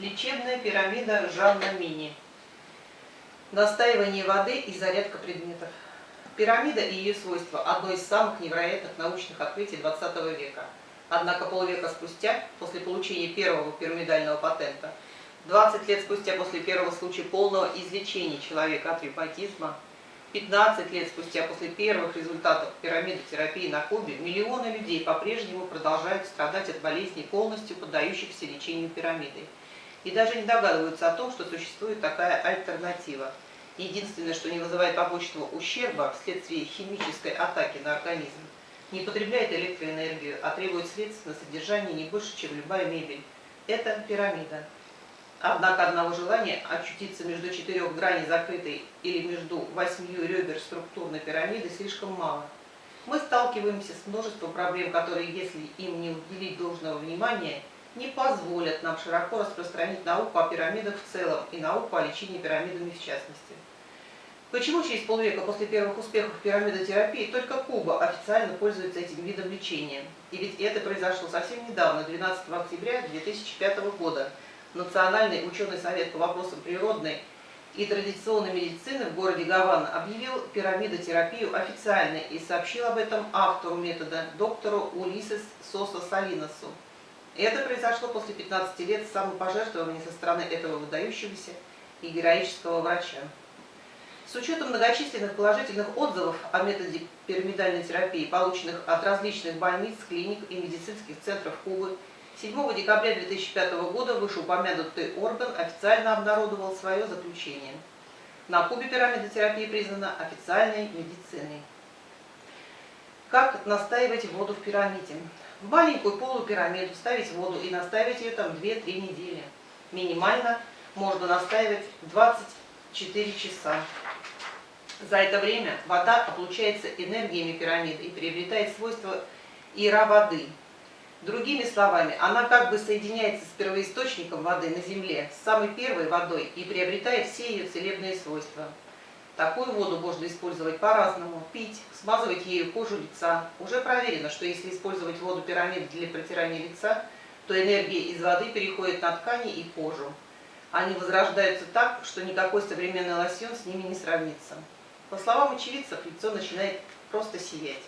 Лечебная пирамида Жанна Мини. Настаивание воды и зарядка предметов. Пирамида и ее свойства – одно из самых невероятных научных открытий 20 века. Однако полвека спустя, после получения первого пирамидального патента, 20 лет спустя после первого случая полного излечения человека от ревматизма, 15 лет спустя после первых результатов пирамидотерапии на Кубе, миллионы людей по-прежнему продолжают страдать от болезней, полностью поддающихся лечению пирамидой и даже не догадываются о том, что существует такая альтернатива. Единственное, что не вызывает побочного ущерба вследствие химической атаки на организм, не потребляет электроэнергию, а требует средств на содержание не больше, чем любая мебель. Это пирамида. Однако одного желания очутиться между четырех граней закрытой или между восьмью ребер структурной пирамиды слишком мало. Мы сталкиваемся с множеством проблем, которые, если им не уделить должного внимания, не позволят нам широко распространить науку о пирамидах в целом и науку о лечении пирамидами в частности. Почему через полвека после первых успехов пирамидотерапии только Куба официально пользуется этим видом лечения? И ведь это произошло совсем недавно, 12 октября 2005 года. Национальный ученый совет по вопросам природной и традиционной медицины в городе Гавана объявил пирамидотерапию официальной и сообщил об этом автору метода, доктору Улисес Соса Салиносу. Это произошло после 15 лет самопожертвования со стороны этого выдающегося и героического врача. С учетом многочисленных положительных отзывов о методе пирамидальной терапии, полученных от различных больниц, клиник и медицинских центров Кубы, 7 декабря 2005 года вышеупомянутый орган официально обнародовал свое заключение. На Кубе пирамидотерапия признана официальной медициной. Как настаивать воду в пирамиде? В маленькую полупирамиду ставить воду и настаивать ее там 2-3 недели. Минимально можно настаивать 24 часа. За это время вода облучается энергиями пирамиды и приобретает свойства ира воды. Другими словами, она как бы соединяется с первоисточником воды на Земле, с самой первой водой и приобретает все ее целебные свойства. Такую воду можно использовать по-разному. Пить, смазывать ею кожу лица. Уже проверено, что если использовать воду пирамид для протирания лица, то энергия из воды переходит на ткани и кожу. Они возрождаются так, что никакой современный лосьон с ними не сравнится. По словам очевидцев, лицо начинает просто сиять.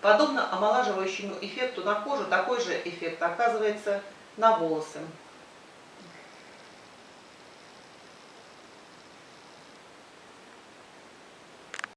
Подобно омолаживающему эффекту на кожу, такой же эффект оказывается на волосы.